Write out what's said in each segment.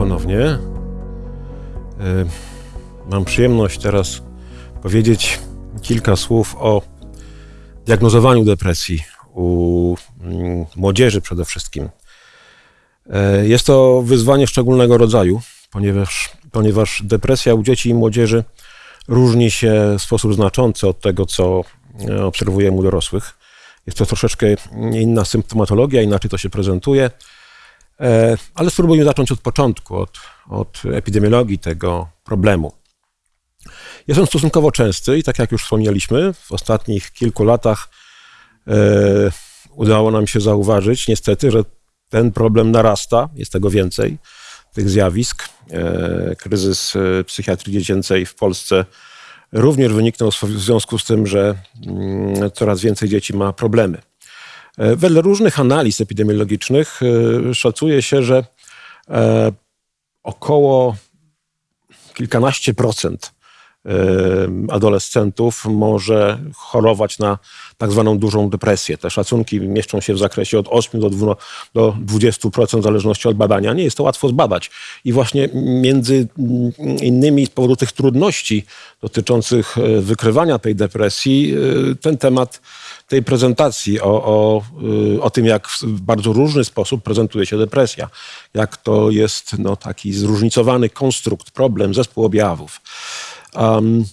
Ponownie. E, Mam przyjemność teraz powiedzieć kilka słów o diagnozowaniu depresji u mm, młodzieży przede wszystkim. E, Jest to wyzwanie szczególnego rodzaju, ponieważ, ponieważ depresja u dzieci i młodzieży różni się w sposób znaczący od tego, co e, obserwujemy u dorosłych. Jest to troszeczkę inna symptomatologia, inaczej to się prezentuje. E, Ale spróbujmy zacząć od początku, od, od epidemiologii tego problemu. Jest on stosunkowo częsty i tak jak już wspomnieliśmy, w ostatnich kilku latach e, udało nam się zauważyć niestety, że ten problem narasta, jest tego więcej, tych zjawisk. E, kryzys e, psychiatrii dziecięcej w Polsce również wyniknął w związku z tym, że mm, coraz więcej dzieci ma problemy. E, Wedle różnych analiz epidemiologicznych e, szacuje się, że e, około kilkanaście procent adolescentów może chorować na tak zwaną dużą depresję. Te szacunki mieszczą się w zakresie od 8 do 2 do 20% w zależności od badania. Nie jest to łatwo zbadać. I właśnie między mm, innymi z powodu tych trudności dotyczących e, wykrywania tej depresji, e, ten temat tej prezentacji o, o, y, o tym, jak w bardzo różny sposób prezentuje się depresja, jak to jest no, taki zróżnicowany konstrukt, problem, zespół objawów. Um,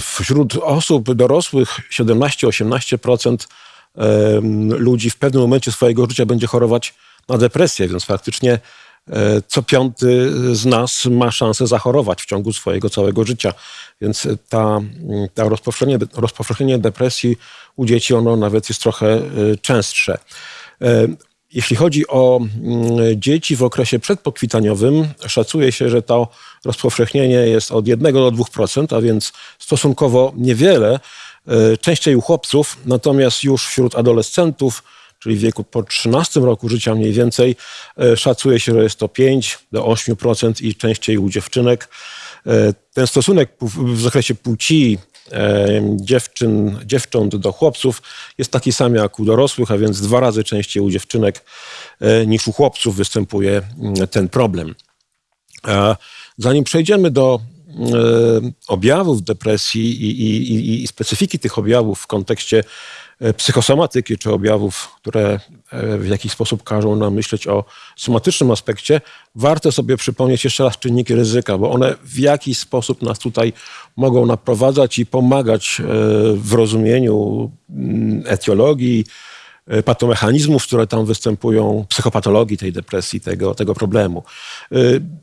wśród osób dorosłych 17-18% em, ludzi w pewnym momencie swojego życia będzie chorować na depresję, więc faktycznie e, co piąty z nas ma szansę zachorować w ciągu swojego całego życia. Więc ta, ta rozpowszechnienie, rozpowszechnienie depresji u dzieci, ono nawet jest trochę e, częstsze. Jeśli chodzi o mm, dzieci w okresie przedpokwitaniowym, szacuje się, że to rozpowszechnienie jest od 1 do 2%, a więc stosunkowo niewiele. E, Częściej u chłopców, natomiast już wśród adolescentów, czyli w wieku po 13 roku życia mniej więcej, e, szacuje się, że jest to 5 do 8% i częściej u dziewczynek. E, Ten stosunek w zakresie płci dziewczyn, dziewcząt do chłopców jest taki sam jak u dorosłych, a więc dwa razy częściej u dziewczynek e, niż u chłopców występuje mm, ten problem. Zanim przejdziemy do e, objawów depresji i, i, i, specyfiki tych objawów w kontekście psychosomatyki, czy objawów, które e, w jakiś sposób każą nam myśleć o somatycznym aspekcie, warto sobie przypomnieć jeszcze raz czynniki ryzyka, bo one w jakiś sposób nas tutaj mogą naprowadzać i pomagać e, w rozumieniu mm, etiologii, e, patomechanizmów, które tam występują, psychopatologii tej depresji, tego, tego problemu. E,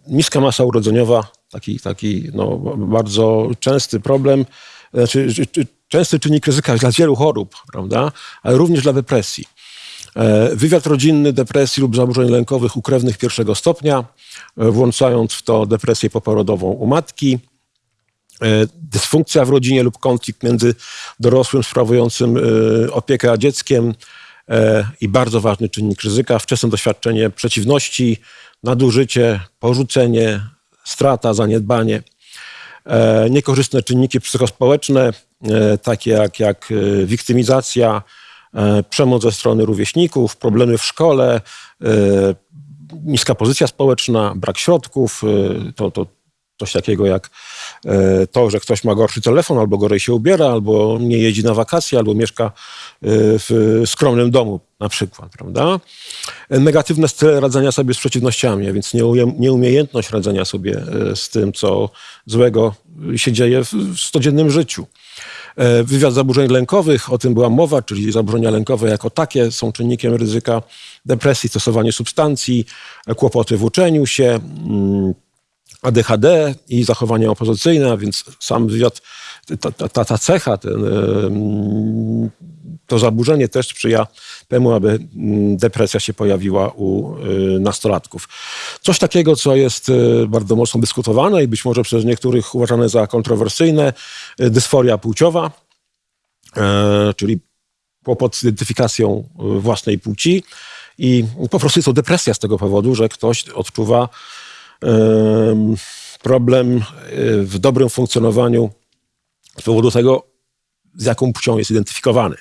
Niska masa urodzeniowa, taki, taki no, bardzo częsty problem, znaczy czy- czy- częsty czynnik ryzyka dla wielu chorób, prawda? ale również dla depresji. E, Wywiad rodzinny depresji lub zaburzeń lękowych u krewnych pierwszego stopnia, e, włączając w to depresję poporodową u matki, e, dysfunkcja w rodzinie lub konflikt między dorosłym sprawującym opiekę a dzieckiem i bardzo ważny czynnik ryzyka, wczesne doświadczenie przeciwności, nadużycie, porzucenie, strata, zaniedbanie. Niekorzystne czynniki psychospołeczne, takie jak, jak e, wiktymizacja, e, przemoc ze strony rówieśników, problemy w szkole, e, niska pozycja społeczna, brak środków, e, to, to coś takiego jak e, to, że ktoś ma gorszy telefon, albo gorzej się ubiera, albo nie jeździ na wakacje, albo mieszka e, w skromnym domu na przykład, prawda? E, Negatywne style radzenia sobie z przeciwnościami, a więc nieumiejętność radzenia sobie z tym, co złego się dzieje w, w codziennym życiu. Wywiad zaburzeń lękowych, o tym była mowa, czyli zaburzenia lękowe jako takie są czynnikiem ryzyka depresji, stosowanie substancji, kłopoty w uczeniu się, mm, ADHD i zachowania opozycyjne, więc sam wywiad, ta, ta, ta, cecha, ten, to zaburzenie też sprzyja temu, aby mm, depresja się pojawiła u y, nastolatków. Coś takiego, co jest y, bardzo mocno dyskutowane i być może przez niektórych uważane za kontrowersyjne, y, dysforia płciowa, e, czyli kłopot z identyfikacją własnej płci i po prostu jest to depresja z tego powodu, że ktoś odczuwa problem y, w dobrym funkcjonowaniu z powodu tego, z jaką płcią jest identyfikowany.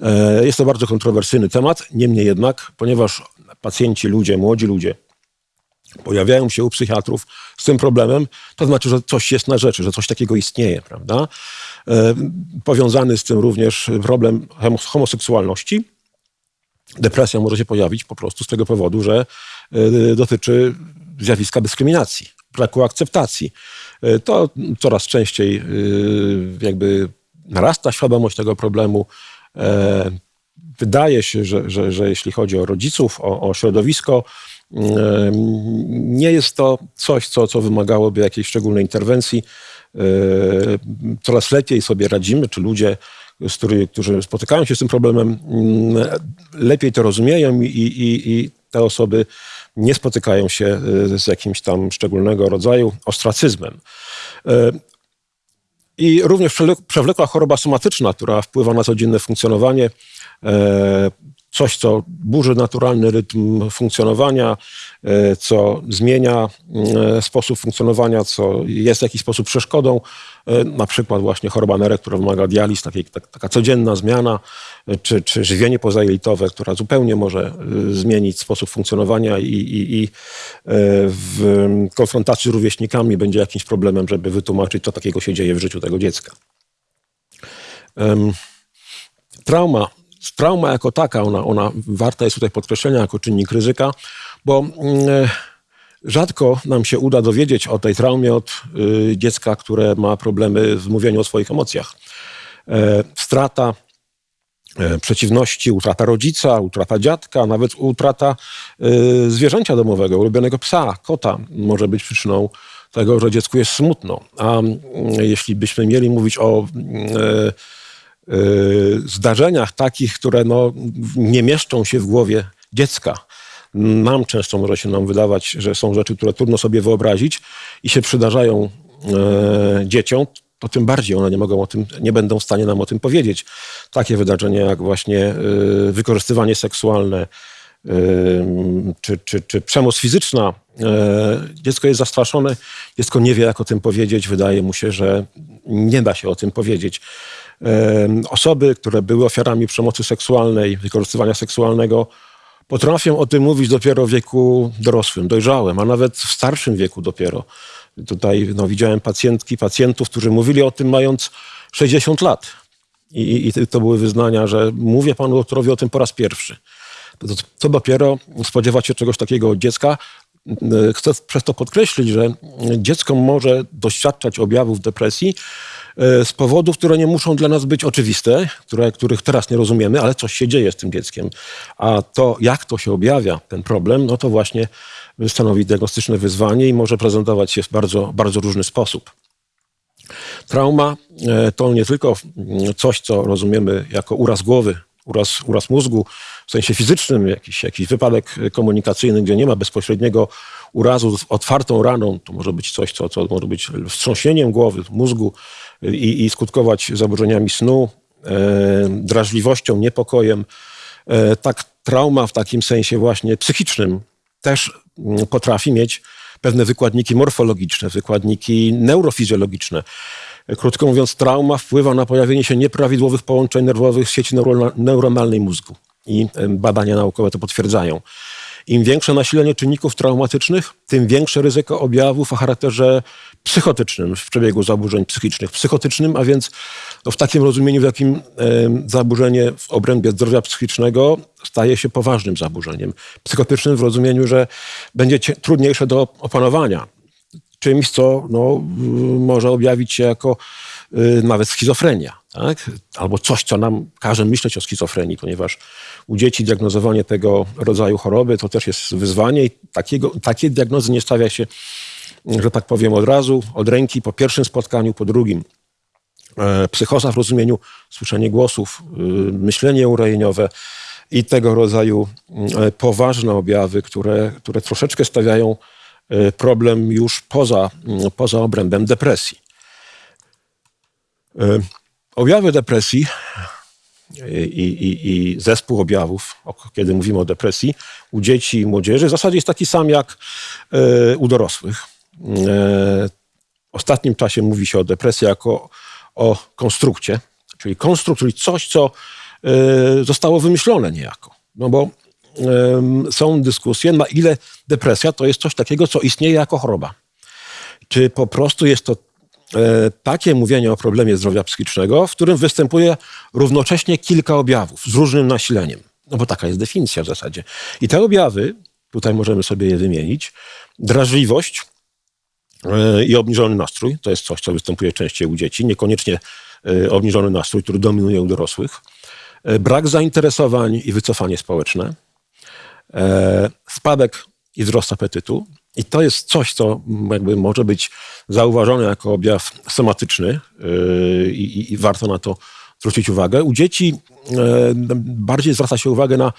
E, Jest to bardzo kontrowersyjny temat, niemniej jednak, ponieważ pacjenci, ludzie, młodzi ludzie pojawiają się u psychiatrów z tym problemem, to znaczy, że coś jest na rzeczy, że coś takiego istnieje, prawda? E, powiązany z tym również problem homoseksualności. Depresja może się pojawić po prostu z tego powodu, że e, dotyczy zjawiska dyskryminacji, braku akceptacji. E, to coraz częściej jakby narasta świadomość tego problemu. Wydaje się, że, że, że jeśli chodzi o rodziców, o, o środowisko, nie jest to coś, co, co wymagałoby jakiejś szczególnej interwencji. E, coraz lepiej sobie radzimy, czy ludzie, z którzy, którzy spotykają się z tym problemem, mm, lepiej to rozumieją i, i, i te osoby nie spotykają się e, z jakimś tam szczególnego rodzaju ostracyzmem. E, I również przewlekła choroba somatyczna, która wpływa na codzienne funkcjonowanie, coś, co burzy naturalny rytm funkcjonowania, e, co zmienia e, sposób funkcjonowania, co jest w jakiś sposób przeszkodą. E, na przykład właśnie choroba nerek, która wymaga dializ, takiej, taka codzienna zmiana, czy, czy żywienie pozajelitowe, która zupełnie może zmienić sposób funkcjonowania i, i, i w konfrontacji z rówieśnikami będzie jakimś problemem, żeby wytłumaczyć, co takiego się dzieje w życiu tego dziecka. Trauma trauma jako taka, ona, ona warta jest tutaj podkreślenia jako czynnik ryzyka, bo mm, rzadko nam się uda dowiedzieć o tej traumie od y, dziecka, które ma problemy w mówieniu o swoich emocjach. E, strata e, przeciwności, utrata rodzica, utrata dziadka, nawet utrata y, zwierzęcia domowego, ulubionego psa, kota może być przyczyną tego, że dziecku jest smutno. A mm, jeśli byśmy mieli mówić o Y, zdarzeniach takich, które no, nie mieszczą się w głowie dziecka. Nam często może się nam wydawać, że są rzeczy, które trudno sobie wyobrazić i się przydarzają e, dzieciom, to tym bardziej one nie mogą o tym, nie będą w stanie nam o tym powiedzieć. Takie wydarzenia jak właśnie e, wykorzystywanie seksualne, czy, czy, czy przemoc fizyczna. Dziecko jest zastraszone, dziecko nie wie, jak o tym powiedzieć. Wydaje mu się, że nie da się o tym powiedzieć. Osoby, które były ofiarami przemocy seksualnej, wykorzystywania seksualnego, potrafią o tym mówić dopiero w wieku dorosłym, dojrzałym, a nawet w starszym wieku dopiero. Tutaj no, widziałem pacjentki, pacjentów, którzy mówili o tym mając 60 lat. I, I, to były wyznania, że mówię panu doktorowi o tym po raz pierwszy. To, to dopiero spodziewać się czegoś takiego od dziecka. Chcę przez to podkreślić, że dziecko może doświadczać objawów depresji z powodów, które nie muszą dla nas być oczywiste, które, których teraz nie rozumiemy, ale coś się dzieje z tym dzieckiem. A to, jak to się objawia, ten problem, no to właśnie stanowi diagnostyczne wyzwanie i może prezentować się w bardzo, bardzo różny sposób. Trauma e, to nie tylko coś, co rozumiemy jako uraz głowy, uraz, uraz mózgu, w sensie fizycznym, jakiś, jakiś wypadek komunikacyjny, gdzie nie ma bezpośredniego urazu z otwartą raną. To może być coś, co, co może być wstrząśnieniem głowy, mózgu, i, i skutkować zaburzeniami snu, e, drażliwością, niepokojem. E, tak trauma w takim sensie właśnie psychicznym też mm, potrafi mieć pewne wykładniki morfologiczne, wykładniki neurofizjologiczne. Krótko mówiąc, trauma wpływa na pojawienie się nieprawidłowych połączeń nerwowych w sieci neuronalnej mózgu. I e, badania naukowe to potwierdzają. Im większe nasilenie czynników traumatycznych, tym większe ryzyko objawów o charakterze psychotycznym w przebiegu zaburzeń psychicznych. Psychotycznym, a więc no w takim rozumieniu, w jakim zaburzenie w obrębie zdrowia psychicznego staje się poważnym zaburzeniem. Psychotycznym w rozumieniu, że będzie trudniejsze do opanowania. Czymś, co no, może objawić się jako y, nawet schizofrenia. Tak? Albo coś, co nam każe myśleć o schizofrenii, ponieważ u dzieci diagnozowanie tego rodzaju choroby to też jest wyzwanie i takiego, takiej diagnozy nie stawia się że tak powiem, od razu, od ręki, po pierwszym spotkaniu, po drugim. E, psychoza w rozumieniu słyszenie głosów, y, myślenie urejeniowe i tego rodzaju e, poważne objawy, które, które troszeczkę stawiają e, problem już poza, poza obrębem depresji. Objawy depresji i, i, i, zespół objawów, kiedy mówimy o depresji, u dzieci i młodzieży w zasadzie jest taki sam jak u dorosłych. E, w ostatnim czasie mówi się o depresji jako o konstrukcie, czyli konstrukt, czyli coś, co e, zostało wymyślone niejako. No bo są dyskusje, na ile depresja to jest coś takiego, co istnieje jako choroba. Czy po prostu jest to e, takie mówienie o problemie zdrowia psychicznego, w którym występuje równocześnie kilka objawów z różnym nasileniem. No bo taka jest definicja w zasadzie. I te objawy, tutaj możemy sobie je wymienić, drażliwość e, i obniżony nastrój, to jest coś, co występuje częściej u dzieci, niekoniecznie e, obniżony nastrój, który dominuje u dorosłych, brak zainteresowań i wycofanie społeczne, spadek i wzrost apetytu, i to jest coś, co jakby może być zauważone jako objaw somatyczny yy, i, i warto na to zwrócić uwagę. U dzieci yy, bardziej zwraca się uwagę na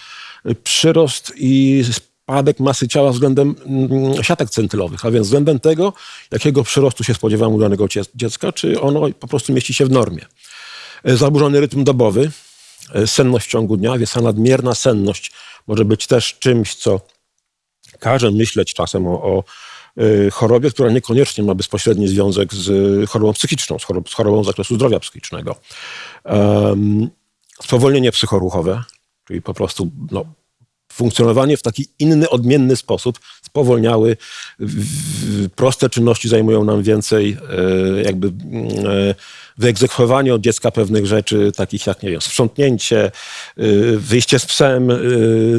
przyrost i spadek masy ciała względem mm, siatek centylowych, a więc względem tego, jakiego przyrostu się spodziewamy u danego dziecka, czy ono po prostu mieści się w normie. Zaburzony rytm dobowy, senność w ciągu dnia, więc ta nadmierna senność może być też czymś, co każe myśleć czasem o, o y, chorobie, która niekoniecznie ma bezpośredni związek z chorobą psychiczną, z, chorobą, z chorobą z zakresu zdrowia psychicznego. Um, spowolnienie psychoruchowe, czyli po prostu no, funkcjonowanie w taki inny, odmienny sposób, spowolniały. Proste czynności zajmują nam więcej, e, jakby e, wyegzekwowanie od dziecka pewnych rzeczy, takich jak, nie wiem, sprzątnięcie, e, wyjście z psem,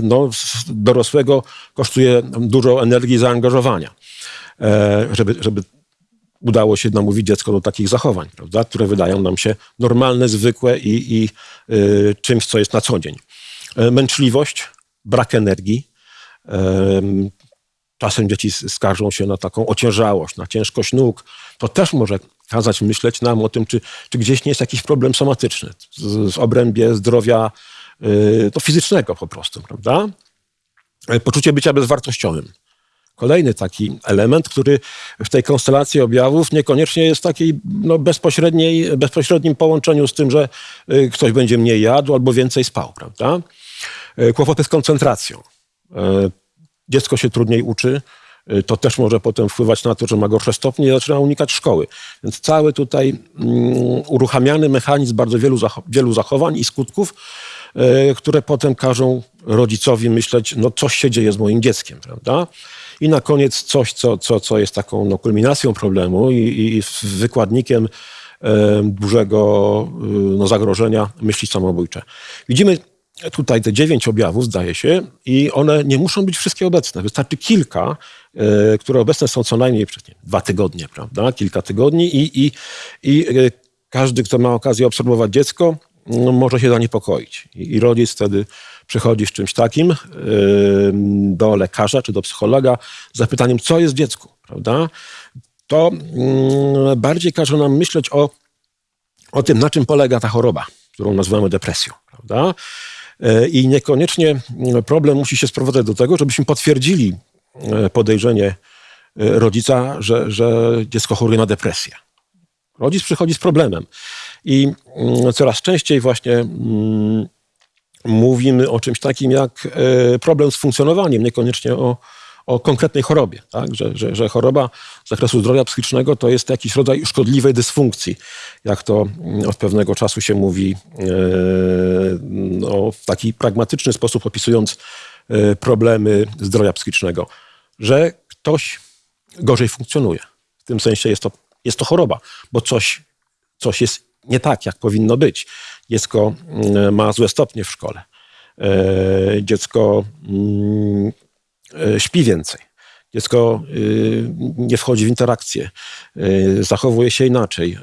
no, dorosłego kosztuje dużo energii zaangażowania, żeby, żeby udało się namówić dziecko do takich zachowań, prawda, które wydają nam się normalne, zwykłe i, i czymś, co jest na co dzień. Męczliwość, brak energii. Czasem dzieci skarżą się na taką ociężałość, na ciężkość nóg. To też może kazać myśleć nam o tym, czy, czy gdzieś nie jest jakiś problem somatyczny w obrębie zdrowia y, to fizycznego po prostu, prawda? E, poczucie bycia bezwartościowym. Kolejny taki element, który w tej konstelacji objawów niekoniecznie jest w takiej no, bezpośredniej, bezpośrednim połączeniu z tym, że y, ktoś będzie mniej jadł albo więcej spał, prawda? E, kłopoty z koncentracją. E, dziecko się trudniej uczy, e, to też może potem wpływać na to, że ma gorsze stopnie i zaczyna unikać szkoły. Więc cały tutaj mm, uruchamiany mechanizm bardzo wielu, wielu zachowań i skutków, które potem każą rodzicowi myśleć, no coś się dzieje z moim dzieckiem, prawda? I na koniec coś, co, co, co jest taką no, kulminacją problemu i, i wykładnikiem dużego no, zagrożenia myśli samobójcze. Widzimy tutaj te dziewięć objawów, zdaje się, i one nie muszą być wszystkie obecne. Wystarczy kilka, e, które obecne są co najmniej przez nie, dwa tygodnie, prawda? Kilka tygodni i, i, i e, każdy, kto ma okazję obserwować dziecko, no, może się zaniepokoić. I, I rodzic wtedy przychodzi z czymś takim e, do lekarza czy do psychologa z zapytaniem, co jest dziecku, prawda? To mm, bardziej każe nam myśleć o, o tym, na czym polega ta choroba, którą nazywamy depresją, prawda? E, I niekoniecznie problem musi się sprowadzać do tego, żebyśmy potwierdzili e, podejrzenie e, rodzica, że, że dziecko choruje na depresję. Rodzic przychodzi z problemem. I mm, coraz częściej właśnie mm, mówimy o czymś takim jak problem z funkcjonowaniem, niekoniecznie o, o konkretnej chorobie, tak? że, że, że choroba z zakresu zdrowia psychicznego to jest jakiś rodzaj szkodliwej dysfunkcji, jak to mm, od pewnego czasu się mówi e, no, w taki pragmatyczny sposób opisując e, problemy zdrowia psychicznego, że ktoś gorzej funkcjonuje. W tym sensie jest to, jest to choroba, bo coś, coś jest nie tak, jak powinno być. Dziecko mm, ma złe stopnie w szkole. E, dziecko mm, śpi więcej. Dziecko y, nie wchodzi w interakcję, y, zachowuje się inaczej,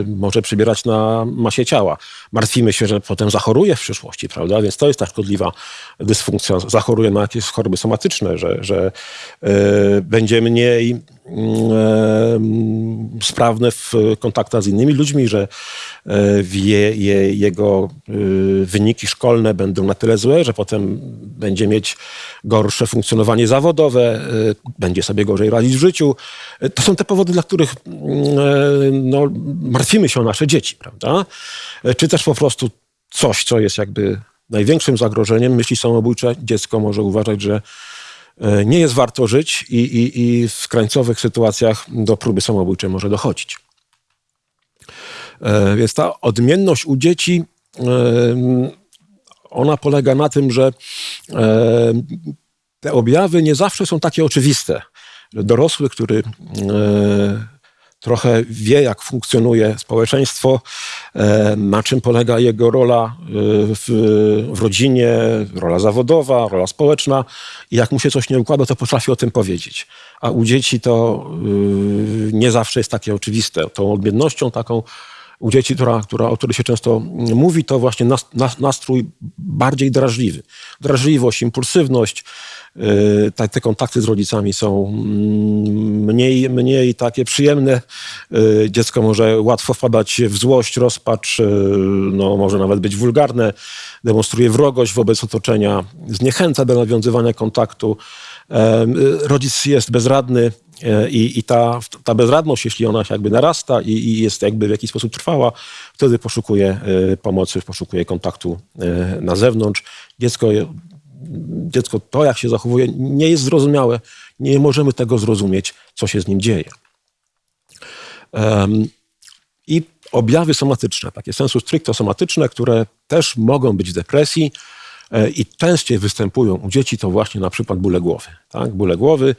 y, może przybierać na masie ciała. Martwimy się, że potem zachoruje w przyszłości, prawda? Więc to jest ta szkodliwa dysfunkcja. Zachoruje na jakieś choroby somatyczne, że, że będzie mniej sprawne w kontaktach z innymi ludźmi, że je, je, jego wyniki szkolne będą na tyle złe, że potem będzie mieć gorsze funkcjonowanie zawodowe, będzie sobie gorzej radzić w życiu. To są te powody, dla których no, martwimy się o nasze dzieci, prawda? Czy też po prostu coś, co jest jakby największym zagrożeniem, myśli samobójcze, dziecko może uważać, że E, nie jest warto żyć i, i, i w krańcowych sytuacjach do próby samobójczej może dochodzić. E, więc ta odmienność u dzieci e, ona polega na tym, że e, te objawy nie zawsze są takie oczywiste. Dorosły, który e, trochę wie, jak funkcjonuje społeczeństwo, e, na czym polega jego rola e, w, w, rodzinie, rola zawodowa, rola społeczna i jak mu się coś nie układa, to potrafi o tym powiedzieć. A u dzieci to nie zawsze jest takie oczywiste. Tą odmiennością taką u dzieci, która, która, o której się często mówi, to właśnie nastrój bardziej drażliwy. Drażliwość, impulsywność, te, te kontakty z rodzicami są mm, mniej, mniej takie przyjemne. Dziecko może łatwo wpadać w złość, rozpacz, no, może nawet być wulgarne, demonstruje wrogość wobec otoczenia, zniechęca do nawiązywania kontaktu. Rodzic jest bezradny, E, I, i ta, ta bezradność, jeśli ona się jakby narasta i, i, jest jakby w jakiś sposób trwała, wtedy poszukuje e, pomocy, poszukuje kontaktu e, na zewnątrz. Dziecko, dziecko to, jak się zachowuje, nie jest zrozumiałe. Nie możemy tego zrozumieć, co się z nim dzieje. I objawy somatyczne, takie sensu stricto somatyczne, które też mogą być w depresji, i częściej występują u dzieci, to właśnie na przykład bóle głowy. Tak? Bóle głowy,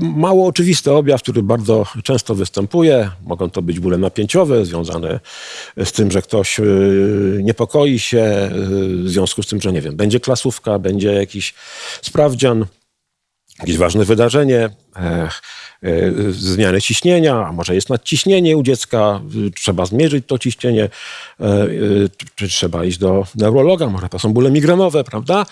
mało oczywisty objaw, który bardzo często występuje. Mogą to być bóle napięciowe, związane z tym, że ktoś e, niepokoi się, e, w związku z tym, że nie wiem, będzie klasówka, będzie jakiś sprawdzian, jakieś ważne wydarzenie. E, zmiany ciśnienia, a może jest nadciśnienie u dziecka, trzeba zmierzyć to ciśnienie, e, e, czy trzeba iść do neurologa, może to są bóle migrenowe, prawda?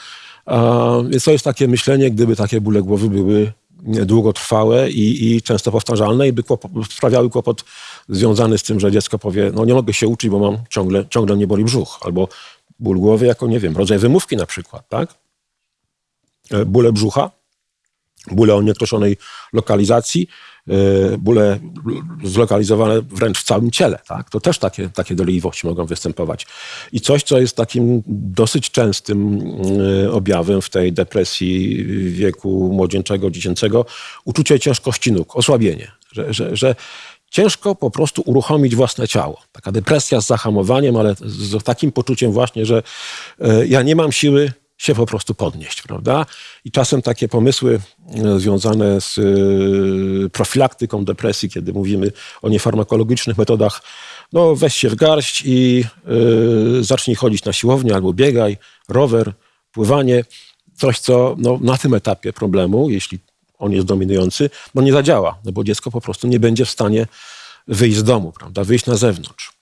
To jest takie myślenie, gdyby takie bóle głowy były długotrwałe i, i często powtarzalne i by sprawiały kłopot związany z tym, że dziecko powie, no nie mogę się uczyć, bo mam ciągle, ciągle nie boli brzuch, albo ból głowy jako, nie wiem, rodzaj wymówki na przykład, tak? Bóle brzucha bóle o nieokreślonej lokalizacji, e, bóle zlokalizowane wręcz w całym ciele. Tak? To też takie, takie dolegliwości mogą występować. I coś, co jest takim dosyć częstym e, objawem w tej depresji wieku młodzieńczego, dziecięcego, uczucie ciężkości nóg, osłabienie. Że, że, że ciężko po prostu uruchomić własne ciało. Taka depresja z zahamowaniem, ale z takim poczuciem właśnie, że e, ja nie mam siły się po prostu podnieść, prawda? I czasem takie pomysły e, związane z e, profilaktyką depresji, kiedy mówimy o niefarmakologicznych metodach, no weź się w garść i yy, zacznij chodzić na siłownię albo biegaj, rower, pływanie. Coś, co no, na tym etapie problemu, jeśli on jest dominujący, no nie zadziała, no bo dziecko po prostu nie będzie w stanie wyjść z domu, prawda, wyjść na zewnątrz.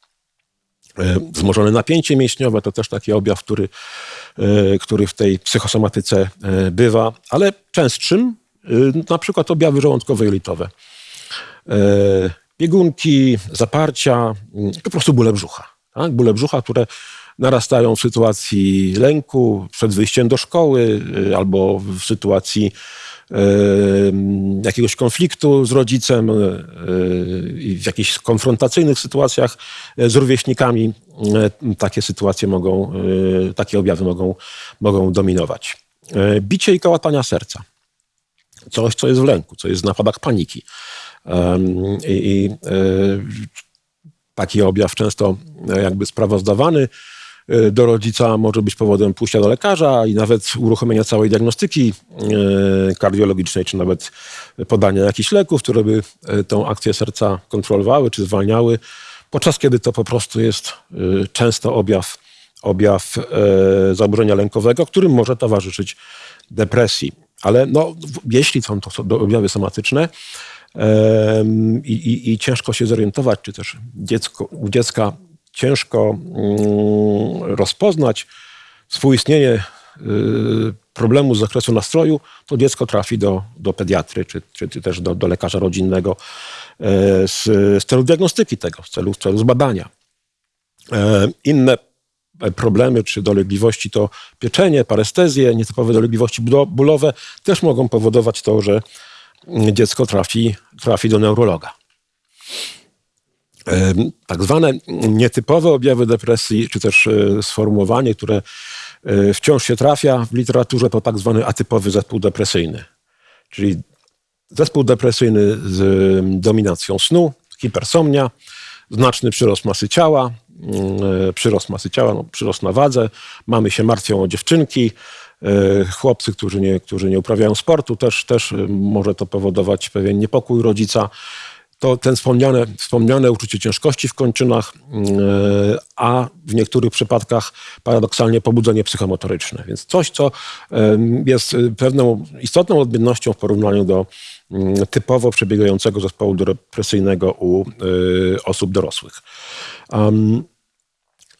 Wzmożone napięcie mięśniowe to też taki objaw, który E, który w tej psychosomatyce e, bywa, ale częstszym e, na przykład objawy żołądkowo-jelitowe. Biegunki, zaparcia, mm, po prostu bóle brzucha. Tak? Bóle brzucha, które narastają w sytuacji lęku, przed wyjściem do szkoły albo w sytuacji jakiegoś konfliktu z rodzicem, w jakichś konfrontacyjnych sytuacjach z rówieśnikami takie sytuacje mogą, takie objawy mogą, mogą dominować. Bicie i kołatania serca. Coś, co jest w lęku, co jest w napadach paniki. I, i taki objaw często jakby sprawozdawany E, do rodzica może być powodem pójścia do lekarza i nawet uruchomienia całej diagnostyki e, kardiologicznej, czy nawet podania jakichś leków, które by e, tą akcję serca kontrolowały czy zwalniały, podczas kiedy to po prostu jest często objaw, objaw zaburzenia lękowego, którym może towarzyszyć depresji. Ale no, jeśli są to objawy somatyczne, i, i, i, ciężko się zorientować, czy też dziecko, u dziecka ciężko mm, rozpoznać współistnienie y, problemu z zakresu nastroju, to dziecko trafi do, do pediatry czy, czy, też do, do lekarza rodzinnego e, z, z celu diagnostyki tego, z celu, z celu zbadania. E, inne problemy czy dolegliwości to pieczenie, parestezje, nietypowe dolegliwości bólowe też mogą powodować to, że dziecko trafi, trafi do neurologa tak zwane nietypowe objawy depresji, czy też e, sformułowanie, które e, wciąż się trafia w literaturze, to tak zwany atypowy zespół depresyjny. Czyli zespół depresyjny z dominacją snu, hipersomnia, znaczny przyrost masy ciała, mm, przyrost masy ciała, no, przyrost na wadze, mamy się martwią o dziewczynki, e, chłopcy, którzy nie, którzy nie uprawiają sportu, też, też może to powodować pewien niepokój rodzica to ten wspomniane, wspomniane uczucie ciężkości w kończynach, a w niektórych przypadkach paradoksalnie pobudzenie psychomotoryczne. Więc coś, co jest pewną istotną odmiennością w porównaniu do Mm, typowo przebiegającego zespołu depresyjnego u y, osób dorosłych.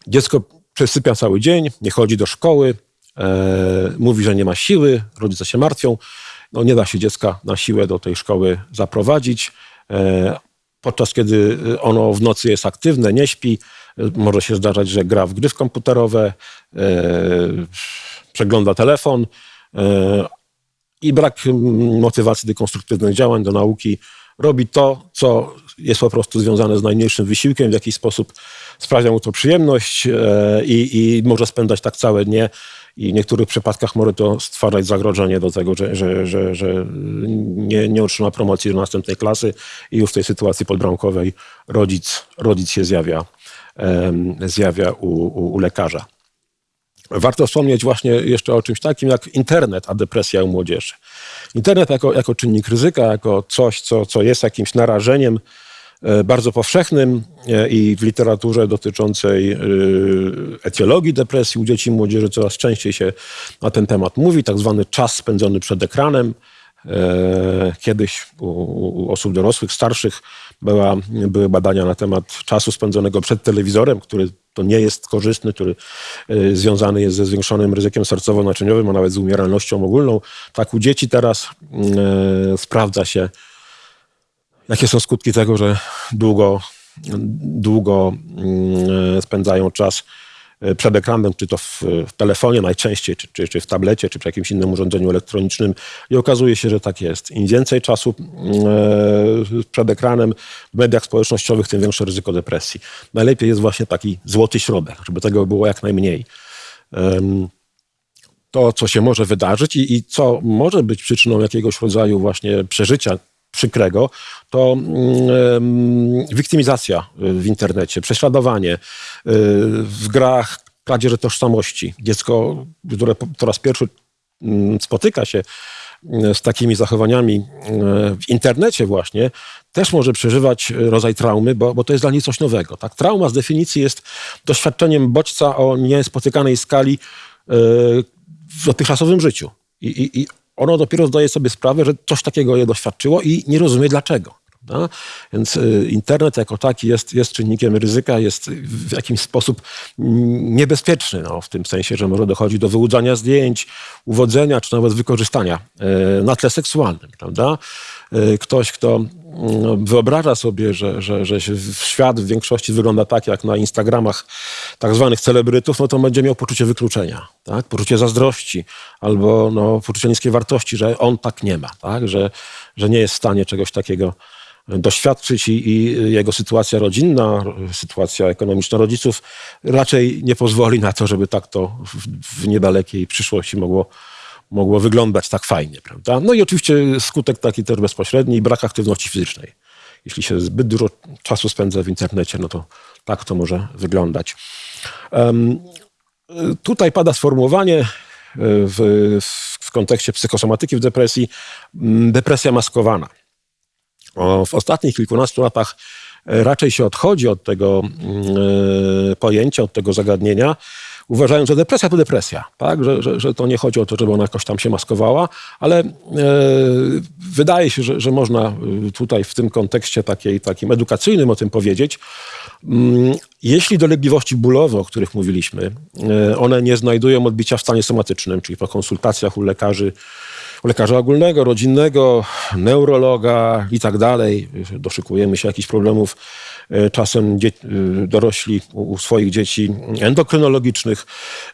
Dziecko przesypia cały dzień, nie chodzi do szkoły, e, mówi, że nie ma siły, rodzice się martwią. No, nie da się dziecka na siłę do tej szkoły zaprowadzić. E, podczas kiedy ono w nocy jest aktywne, nie śpi, może się zdarzać, że gra w gry komputerowe, e, przegląda telefon, e, i brak motywacji do konstruktywnych działań, do nauki, robi to, co jest po prostu związane z najmniejszym wysiłkiem, w jakiś sposób sprawia mu to przyjemność e, i, i może spędzać tak całe dnie. I w niektórych przypadkach może to stwarzać zagrożenie do tego, że, że, że, że nie, nie otrzyma promocji do następnej klasy i już w tej sytuacji podbramkowej rodzic, rodzic się zjawia, zjawia u, u, u lekarza. Warto wspomnieć właśnie jeszcze o czymś takim jak internet, a depresja u młodzieży. Internet jako, jako czynnik ryzyka, jako coś, co, co jest jakimś narażeniem bardzo powszechnym e, i w literaturze dotyczącej e, etiologii depresji u dzieci i młodzieży coraz częściej się na ten temat mówi, tak zwany czas spędzony przed ekranem. Kiedyś u, osób dorosłych, starszych była, były badania na temat czasu spędzonego przed telewizorem, który to nie jest korzystny, który związany jest ze zwiększonym ryzykiem sercowo-naczyniowym, a nawet z umieralnością ogólną. Tak u dzieci teraz sprawdza się, jakie są skutki tego, że długo, długo y, spędzają czas E, przed ekranem, czy to w, w telefonie najczęściej, czy, czy, czy, w tablecie, czy przy jakimś innym urządzeniu elektronicznym i okazuje się, że tak jest. Im więcej czasu e, przed ekranem w mediach społecznościowych, tym większe ryzyko depresji. Najlepiej jest właśnie taki złoty środek, żeby tego było jak najmniej. To, co się może wydarzyć i, i co może być przyczyną jakiegoś rodzaju właśnie przeżycia przykrego, to mm, wiktymizacja w internecie, prześladowanie y, w grach, kradzież tożsamości. Dziecko, które po raz pierwszy mm, spotyka się y, z takimi zachowaniami y, w internecie właśnie, też może przeżywać rodzaj traumy, bo, bo to jest dla niej coś nowego. Tak? Trauma z definicji jest doświadczeniem bodźca o niespotykanej skali w dotychczasowym życiu. I, i, i ono dopiero zdaje sobie sprawę, że coś takiego je doświadczyło i nie rozumie dlaczego. Prawda? Więc y, internet jako taki jest, jest czynnikiem ryzyka, jest w jakiś sposób niebezpieczny, no, w tym sensie, że może dochodzić do wyłudzania zdjęć, uwodzenia, czy nawet wykorzystania y, na tle seksualnym. Prawda? Y, ktoś, kto wyobraża sobie, że, że, że świat w większości wygląda tak, jak na Instagramach tak zwanych celebrytów, no to będzie miał poczucie wykluczenia, tak? poczucie zazdrości albo no, poczucie niskiej wartości, że on tak nie ma, tak? Że, że nie jest w stanie czegoś takiego doświadczyć i, i jego sytuacja rodzinna, sytuacja ekonomiczna rodziców raczej nie pozwoli na to, żeby tak to w, w niedalekiej przyszłości mogło, mogło wyglądać tak fajnie. Prawda? No i oczywiście skutek taki też bezpośredni, brak aktywności fizycznej. Jeśli się zbyt dużo czasu spędza w internecie, no to tak to może wyglądać. Um, tutaj pada sformułowanie e, w, w kontekście psychosomatyki w depresji, depresja maskowana. W ostatnich kilkunastu latach e, raczej się odchodzi od tego e, pojęcia, od tego zagadnienia, uważając, że depresja to depresja, tak? Że, że, że to nie chodzi o to, żeby ona jakoś tam się maskowała, ale e, wydaje się, że, że można tutaj w tym kontekście takiej, takim edukacyjnym o tym powiedzieć. Mm, jeśli dolegliwości bólowe, o których mówiliśmy, one nie znajdują odbicia w stanie somatycznym, czyli po konsultacjach u lekarzy lekarza ogólnego, rodzinnego, neurologa i tak dalej. Doszykujemy się jakichś problemów e, czasem e, dorośli u swoich dzieci endokrynologicznych,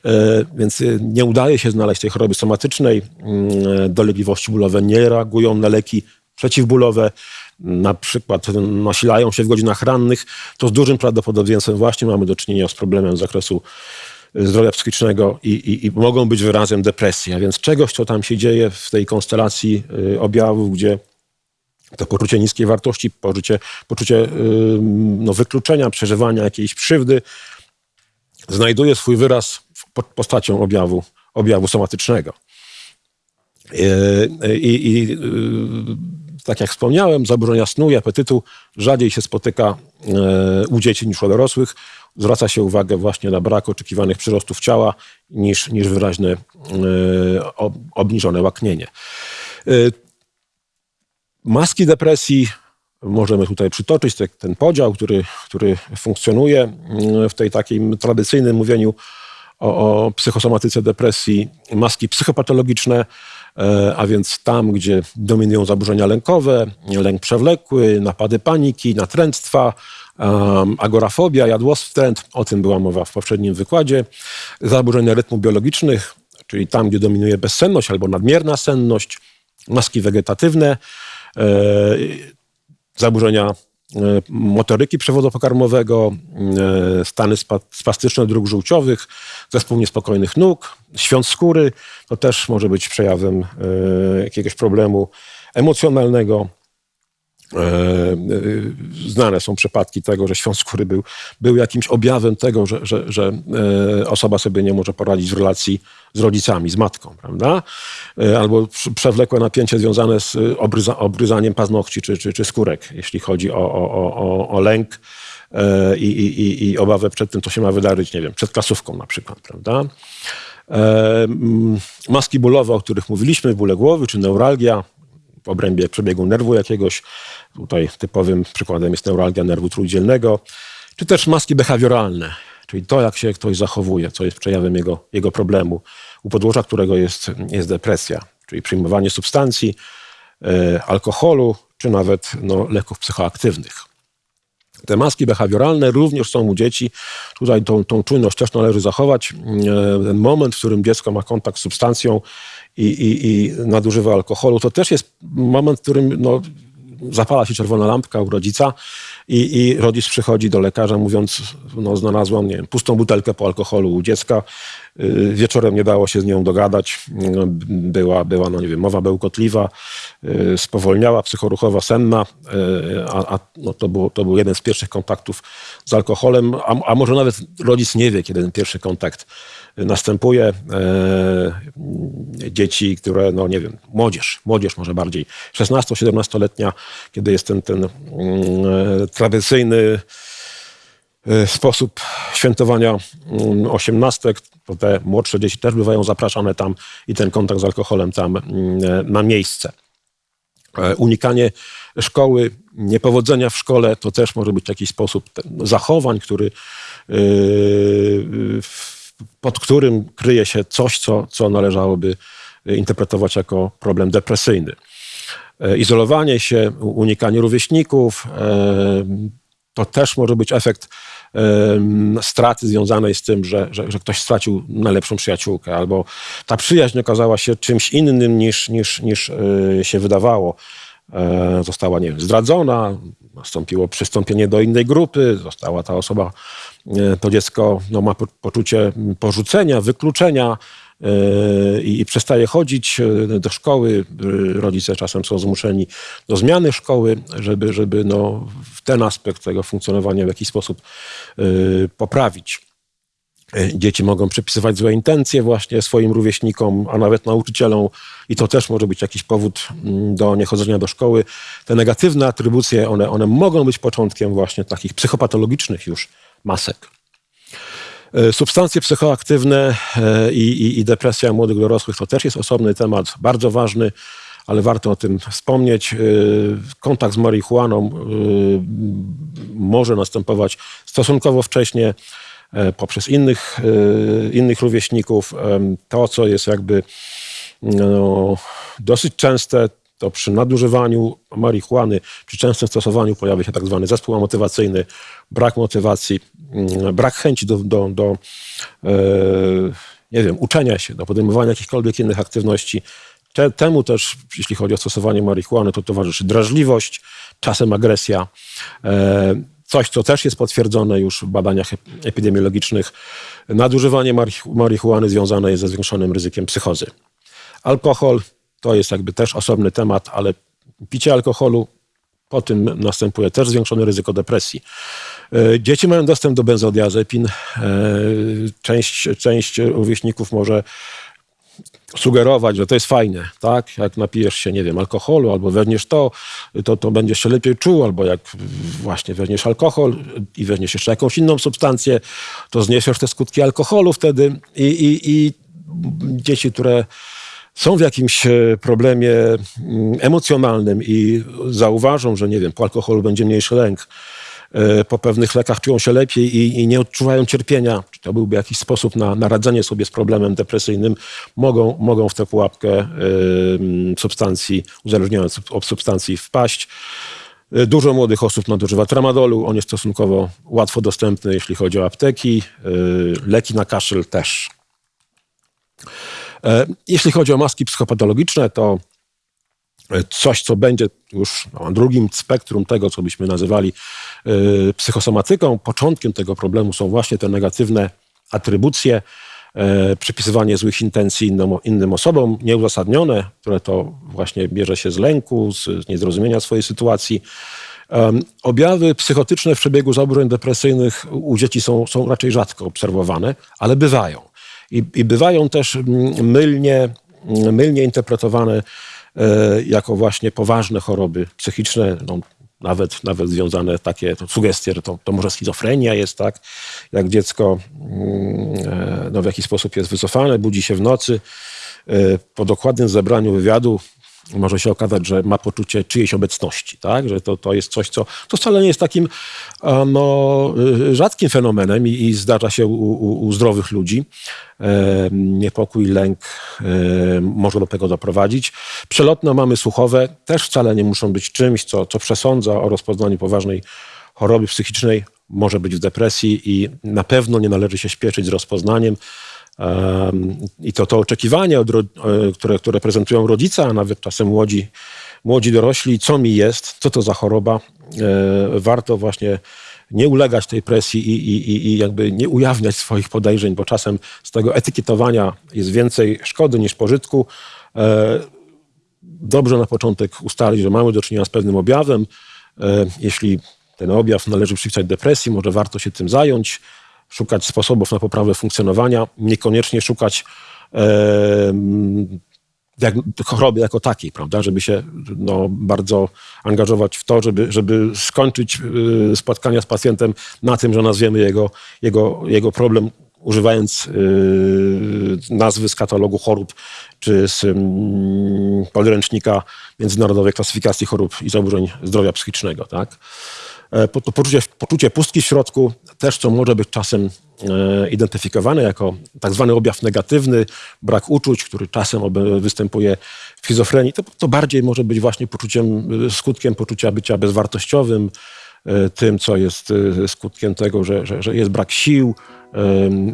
e, więc nie udaje się znaleźć tej choroby somatycznej. Mm, dolegliwości bólowe nie reagują na leki przeciwbólowe, na przykład nasilają się w godzinach rannych, to z dużym prawdopodobieństwem właśnie mamy do czynienia z problemem z zakresu zdrowia psychicznego i, i, i, mogą być wyrazem depresji. A więc czegoś, co tam się dzieje w tej konstelacji y, objawów, gdzie to poczucie niskiej wartości, poczucie, poczucie y, no, wykluczenia, przeżywania jakiejś krzywdy znajduje swój wyraz pod postacią objawu, objawu somatycznego. I, i tak jak wspomniałem, zaburzenia snu i apetytu rzadziej się spotyka u dzieci niż u dorosłych. Zwraca się uwagę właśnie na brak oczekiwanych przyrostów ciała niż, niż wyraźne obniżone łaknienie. Maski depresji możemy tutaj przytoczyć ten podział, który, który funkcjonuje mm, w tej takim tradycyjnym mówieniu o, o psychosomatyce depresji. Maski psychopatologiczne, e, a więc tam, gdzie dominują zaburzenia lękowe, lęk przewlekły, napady paniki, natręctwa, agorafobia, jadłostręt, o tym była mowa w poprzednim wykładzie, zaburzenia rytmu biologicznych, czyli tam, gdzie dominuje bezsenność albo nadmierna senność, maski wegetatywne, E, zaburzenia e, motoryki przewodu pokarmowego, e, stany spastyczne dróg żółciowych, zespół niespokojnych nóg, świąt skóry, to też może być przejawem jakiegoś problemu emocjonalnego. E, e, znane są przypadki tego, że świąt skóry był, był jakimś objawem tego, że, że, że e, osoba sobie nie może poradzić w relacji z rodzicami, z matką, prawda? Albo przewlekłe napięcie związane z obryza, obryzaniem paznokci czy, czy, czy skórek, jeśli chodzi o, o, o, o lęk i, i, i obawę przed tym, co się ma wydarzyć, nie wiem, przed klasówką na przykład, prawda? Maski bólowe, o których mówiliśmy, bóle głowy czy neuralgia, w obrębie przebiegu nerwu jakiegoś. Tutaj typowym przykładem jest neuralgia nerwu trójdzielnego, czy też maski behawioralne, czyli to, jak się ktoś zachowuje, co jest przejawem jego, jego problemu, u podłoża którego jest, jest depresja, czyli przyjmowanie substancji, e, alkoholu, czy nawet no, leków psychoaktywnych. Te maski behawioralne również są u dzieci. Tutaj tą, tą czujność też należy zachować. E, ten moment, w którym dziecko ma kontakt z substancją i, i, i nadużywa alkoholu, to też jest moment, w którym no, zapala się czerwona lampka u rodzica i, i rodzic przychodzi do lekarza mówiąc, no znalazłam, nie wiem, pustą butelkę po alkoholu u dziecka, y, wieczorem nie dało się z nią dogadać, no, była, była no nie wiem, mowa bełkotliwa, y, spowolniała, psychoruchowa, senna, y, a, a no to, było, to był jeden z pierwszych kontaktów z alkoholem, a, a może nawet rodzic nie wie, kiedy ten pierwszy kontakt następuje. Dzieci, które, no nie wiem, młodzież, młodzież może bardziej, 16-17-letnia, kiedy jest ten, ten mm, tradycyjny e, sposób świętowania mm, osiemnastek, te młodsze dzieci też bywają zapraszane tam i ten kontakt z alkoholem tam mm, ma miejsce. E, unikanie szkoły, niepowodzenia w szkole to też może być jakiś sposób zachowań, który pod którym kryje się coś, co, co należałoby interpretować jako problem depresyjny. E, izolowanie się, unikanie rówieśników, e, to też może być efekt e, straty związanej z tym, że, że, że, ktoś stracił najlepszą przyjaciółkę, albo ta przyjaźń okazała się czymś innym niż, niż, niż się wydawało. Została, nie wiem, zdradzona, nastąpiło przystąpienie do innej grupy, została ta osoba E, to dziecko no, ma poczucie porzucenia, wykluczenia e, i, i przestaje chodzić e, do szkoły. Rodzice czasem są zmuszeni do zmiany szkoły, żeby, żeby no, ten aspekt tego funkcjonowania w jakiś sposób poprawić. Dzieci mogą przypisywać złe intencje właśnie swoim rówieśnikom, a nawet nauczycielom, i to też może być jakiś powód mm, do niechodzenia do szkoły. Te negatywne atrybucje, one, one mogą być początkiem właśnie takich psychopatologicznych już masek. E, substancje psychoaktywne e, i, i, i depresja młodych dorosłych to też jest osobny temat, bardzo ważny, ale warto o tym wspomnieć. E, kontakt z marihuaną może następować stosunkowo wcześnie poprzez innych, innych rówieśników. To, co jest jakby no, dosyć częste, to przy nadużywaniu marihuany, przy częstym stosowaniu pojawia się tak zwany zespół motywacyjny, brak motywacji, mm, brak chęci do, do, do e, nie wiem, uczenia się, do podejmowania jakichkolwiek innych aktywności. Te, temu też, jeśli chodzi o stosowanie marihuany, to towarzyszy drażliwość, czasem agresja. E, coś, co też jest potwierdzone już w badaniach epidemiologicznych. Nadużywanie marihuany związane jest ze zwiększonym ryzykiem psychozy. Alkohol to jest jakby też osobny temat, ale picie alkoholu, po tym następuje też zwiększone ryzyko depresji. E, Dzieci mają dostęp do benzodiazepin. E, Część, część rówieśników może sugerować, że to jest fajne, tak? Jak napijesz się, nie wiem, alkoholu albo weźmiesz to, to, to będziesz się lepiej czuł, albo jak właśnie weźmiesz alkohol i weźmiesz jeszcze jakąś inną substancję, to zniesiesz te skutki alkoholu wtedy i, i, i dzieci, które są w jakimś e, problemie mm, emocjonalnym i zauważą, że nie wiem, po alkoholu będzie mniejszy lęk, e, po pewnych lekach czują się lepiej i, i nie odczuwają cierpienia, czy to byłby jakiś sposób na, na radzenie sobie z problemem depresyjnym, mogą, mogą w tę pułapkę e, substancji, uzależniając od substancji wpaść. Dużo młodych osób nadużywa tramadolu, on jest stosunkowo łatwo dostępny, jeśli chodzi o apteki. Leki na kaszel też. E, Jeśli chodzi o maski psychopatologiczne, to e, coś, co będzie już na drugim spektrum tego, co byśmy nazywali e, psychosomatyką. Początkiem tego problemu są właśnie te negatywne atrybucje, przypisywanie złych intencji innym, innym osobom, nieuzasadnione, które to właśnie bierze się z lęku, z, niezrozumienia swojej sytuacji. Objawy psychotyczne w przebiegu zaburzeń depresyjnych u dzieci są, są raczej rzadko obserwowane, ale bywają. I, i bywają też mm, mylnie, mm, mylnie interpretowane e, jako właśnie poważne choroby psychiczne, no, nawet, nawet związane takie to sugestie, że to, to może schizofrenia jest, tak? Jak dziecko mm, e, no, w jakiś sposób jest wycofane, budzi się w nocy. e, Po dokładnym zebraniu wywiadu może się okazać, że ma poczucie czyjejś obecności, tak? że to, to jest coś, co to wcale nie jest takim no, y, rzadkim fenomenem i, i zdarza się u, u, u zdrowych ludzi. E, niepokój, lęk e, może do tego doprowadzić. Przelotne mamy słuchowe też wcale nie muszą być czymś, co, co przesądza o rozpoznaniu poważnej choroby psychicznej, może być w depresji i na pewno nie należy się śpieszyć z rozpoznaniem. I to, to oczekiwanie, od, e, które, które prezentują rodzice, a nawet czasem młodzi, młodzi dorośli, co mi jest, co to za choroba, e, warto właśnie nie ulegać tej presji i, i, i- jakby nie ujawniać swoich podejrzeń, bo czasem z tego etykietowania jest więcej szkody niż pożytku. E, dobrze na początek ustalić, że mamy do czynienia z pewnym objawem. Jeśli ten objaw należy przypisać depresji, może warto się tym zająć, szukać sposobów na poprawę funkcjonowania, niekoniecznie szukać diag- choroby jako takiej, prawda, żeby się no, bardzo angażować w to, żeby, żeby skończyć y, spotkania z pacjentem na tym, że nazwiemy jego, jego, jego problem używając y, nazwy z katalogu chorób czy z mm, podręcznika Międzynarodowej Klasyfikacji Chorób i Zaburzeń Zdrowia Psychicznego. Tak? E, To poczucie, poczucie pustki w środku też, co może być czasem e, identyfikowane jako tak zwany objaw negatywny, brak uczuć, który czasem występuje w schizofrenii, to, to bardziej może być właśnie poczuciem, e, skutkiem poczucia bycia bezwartościowym, tym, co jest skutkiem tego, że, że, że jest brak sił,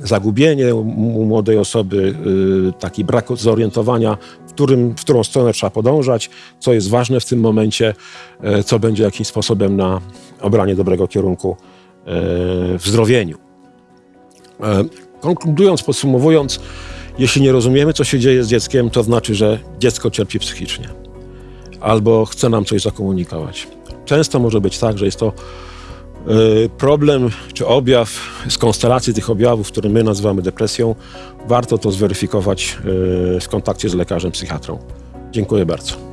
zagubienie u młodej osoby, y, taki brak zorientowania, w, którym, w którą stronę trzeba podążać, co jest ważne w tym momencie, e, co będzie jakimś sposobem na obranie dobrego kierunku e, w zdrowieniu. E, Konkludując, podsumowując, jeśli nie rozumiemy, co się dzieje z dzieckiem, to znaczy, że dziecko cierpi psychicznie albo chce nam coś zakomunikować. Często może być tak, że jest to problem czy objaw z konstelacji tych objawów, które my nazywamy depresją. Warto to zweryfikować e, w kontakcie z lekarzem psychiatrą. Dziękuję bardzo.